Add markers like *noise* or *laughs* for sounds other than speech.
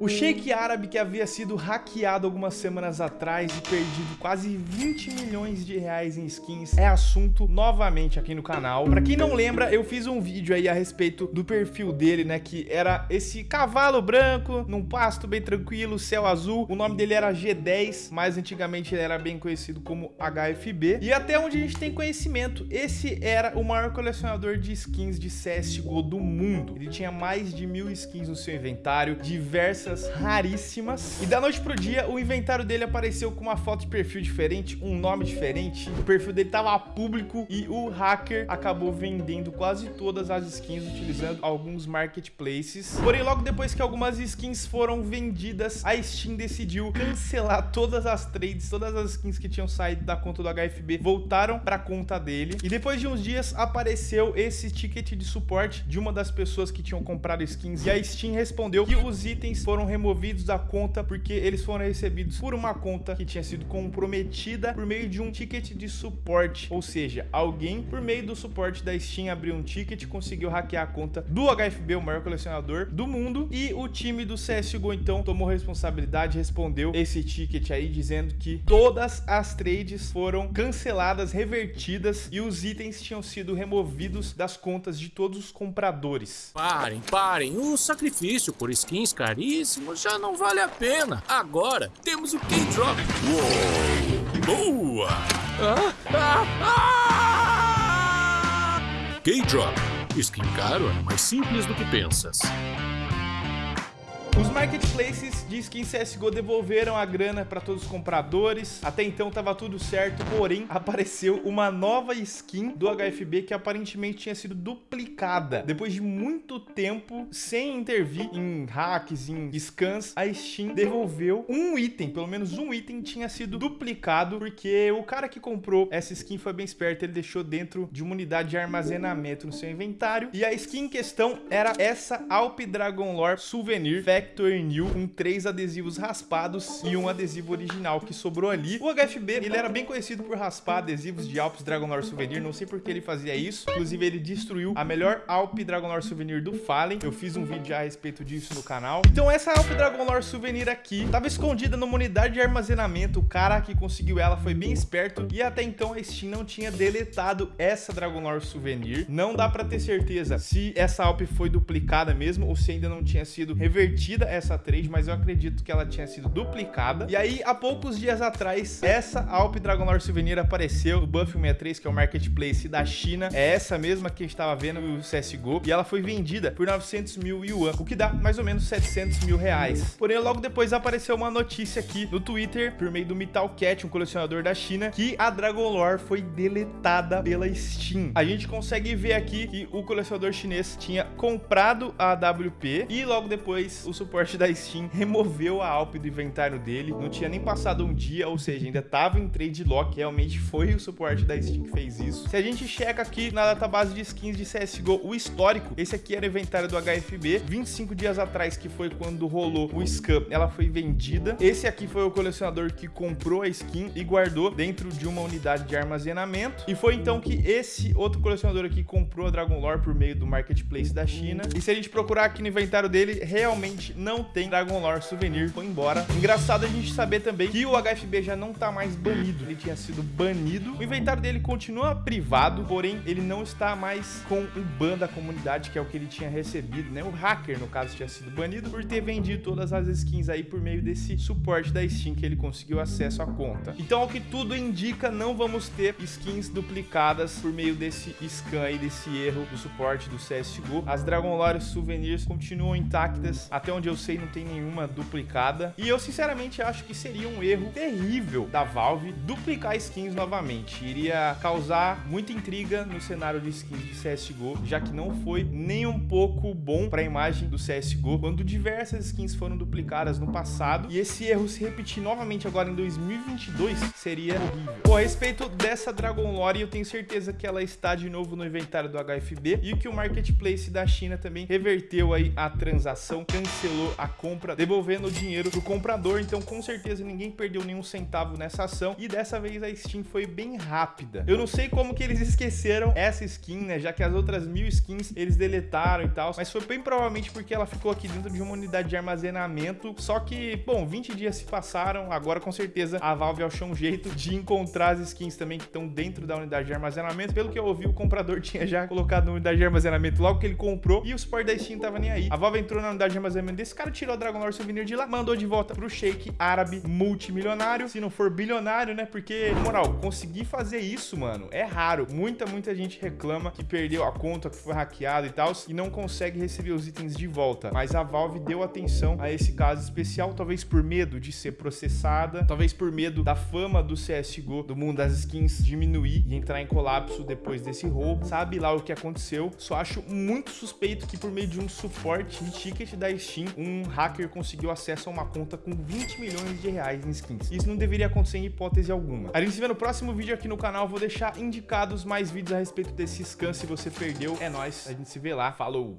O Sheik árabe que havia sido hackeado algumas semanas atrás e perdido quase 20 milhões de reais em skins é assunto novamente aqui no canal. Pra quem não lembra, eu fiz um vídeo aí a respeito do perfil dele, né, que era esse cavalo branco, num pasto bem tranquilo, céu azul. O nome dele era G10, mas antigamente ele era bem conhecido como HFB. E até onde a gente tem conhecimento, esse era o maior colecionador de skins de CSGO do mundo. Ele tinha mais de mil skins no seu inventário, diversas raríssimas. E da noite pro dia, o inventário dele apareceu com uma foto de perfil diferente, um nome diferente. O perfil dele tava público e o hacker acabou vendendo quase todas as skins utilizando alguns marketplaces. Porém, logo depois que algumas skins foram vendidas, a Steam decidiu cancelar todas as trades, todas as skins que tinham saído da conta do HFB voltaram para a conta dele. E depois de uns dias apareceu esse ticket de suporte de uma das pessoas que tinham comprado skins e a Steam respondeu que os itens foram foram removidos da conta porque eles foram recebidos por uma conta que tinha sido comprometida por meio de um ticket de suporte. Ou seja, alguém por meio do suporte da Steam abriu um ticket, conseguiu hackear a conta do HFB, o maior colecionador do mundo, e o time do CSGO então tomou responsabilidade, respondeu esse ticket aí dizendo que todas as trades foram canceladas, revertidas e os itens tinham sido removidos das contas de todos os compradores. Parem, parem, o sacrifício por skins caríssimos já não vale a pena. Agora temos o K-Drop. Boa! Ah, ah, ah! K-Drop. Skin caro é mais simples do que pensas. Os marketplaces de skin CSGO devolveram a grana para todos os compradores. Até então estava tudo certo, porém *laughs* apareceu uma nova skin do HFB que aparentemente tinha sido duplicada. Depois de muito tempo sem intervir em hacks, em scans, a Steam devolveu um item, pelo menos um item tinha sido duplicado porque o cara que comprou essa skin foi bem esperto, ele deixou dentro de uma unidade de armazenamento no seu inventário e a skin em questão era essa Alp Dragon Lore Souvenir Fact New com três adesivos raspados e um adesivo original que sobrou ali. O HFB, ele era bem conhecido por raspar adesivos de Alps Dragon Lore Souvenir, não sei por que ele fazia isso. Inclusive, ele destruiu a melhor Alp Dragon Lore Souvenir do Fallen. Eu fiz um vídeo a respeito disso no canal. Então, essa Alp Dragon Lore Souvenir aqui estava escondida numa unidade de armazenamento. O cara que conseguiu ela foi bem esperto e até então a Steam não tinha deletado essa Dragon Lore Souvenir. Não dá para ter certeza se essa Alp foi duplicada mesmo ou se ainda não tinha sido revertida essa trade, mas eu acredito que ela tinha sido duplicada. E aí, há poucos dias atrás, essa Alp Dragon Lore Souvenir apareceu no Buff 63, que é o marketplace da China. É essa mesma que a gente estava vendo no CSGO. E ela foi vendida por 900 mil yuan, o que dá mais ou menos 700 mil reais. Porém, logo depois apareceu uma notícia aqui no Twitter, por meio do Metal Cat, um colecionador da China, que a Dragon Lore foi deletada pela Steam. A gente consegue ver aqui que o colecionador chinês tinha comprado a AWP e logo depois o suporte da Steam removeu a Alp do inventário dele, não tinha nem passado um dia, ou seja, ainda estava em trade lock, realmente foi o suporte da Steam que fez isso. Se a gente checa aqui na database de skins de CSGO, o histórico, esse aqui era o inventário do HFB, 25 dias atrás, que foi quando rolou o scam, ela foi vendida. Esse aqui foi o colecionador que comprou a skin e guardou dentro de uma unidade de armazenamento. E foi então que esse outro colecionador aqui comprou a Dragon Lore por meio do marketplace da China. E se a gente procurar aqui no inventário dele, realmente não tem Dragon Lore Souvenir, foi embora. Engraçado a gente saber também que o HFB já não tá mais banido, ele tinha sido banido. O inventário dele continua privado, porém ele não está mais com o ban da comunidade, que é o que ele tinha recebido, né? O hacker, no caso, tinha sido banido por ter vendido todas as skins aí por meio desse suporte da Steam que ele conseguiu acesso à conta. Então, ao que tudo indica, não vamos ter skins duplicadas por meio desse scan aí, desse erro do suporte do CSGO. As Dragon Lore Souvenirs continuam intactas, até onde eu sei, não tem nenhuma duplicada. E eu, sinceramente, acho que seria um erro terrível da Valve duplicar skins novamente. Iria causar muita intriga no cenário de skins de CSGO, já que não foi nem um pouco bom para a imagem do CSGO, quando diversas skins foram duplicadas no passado. E esse erro se repetir novamente agora em 2022 seria horrível. Bom, a respeito dessa Dragon Lore, eu tenho certeza que ela está de novo no inventário do HFB e que o Marketplace da China também reverteu aí a transação, cancelou cancelou a compra, devolvendo o dinheiro pro comprador. Então, com certeza, ninguém perdeu nenhum centavo nessa ação. E dessa vez a Steam foi bem rápida. Eu não sei como que eles esqueceram essa skin, né? Já que as outras mil skins eles deletaram e tal. Mas foi bem provavelmente porque ela ficou aqui dentro de uma unidade de armazenamento. Só que, bom, 20 dias se passaram. Agora, com certeza, a Valve achou um jeito de encontrar as skins também que estão dentro da unidade de armazenamento. Pelo que eu ouvi, o comprador *laughs* tinha já colocado na unidade de armazenamento logo que ele comprou. E o suporte da Steam tava nem aí. A Valve entrou na unidade de armazenamento desse cara, tirou o Dragon Lore Souvenir de lá, mandou de volta pro Shake árabe multimilionário. Se não for bilionário, né? Porque, moral, conseguir fazer isso, mano, é raro. Muita, muita gente reclama que perdeu a conta, que foi hackeado e tal, e não consegue receber os itens de volta. Mas a Valve deu atenção a esse caso especial, talvez por medo de ser processada, talvez por medo da fama do CSGO, do mundo das skins, diminuir e entrar em colapso depois desse roubo. Sabe lá o que aconteceu. Só acho muito suspeito que por meio de um suporte de ticket da Steam, um hacker conseguiu acesso a uma conta com 20 milhões de reais em skins. Isso não deveria acontecer em hipótese alguma. A gente se vê no próximo vídeo aqui no canal. Vou deixar indicados mais vídeos a respeito desse scan se você perdeu. É nóis. A gente se vê lá. Falou!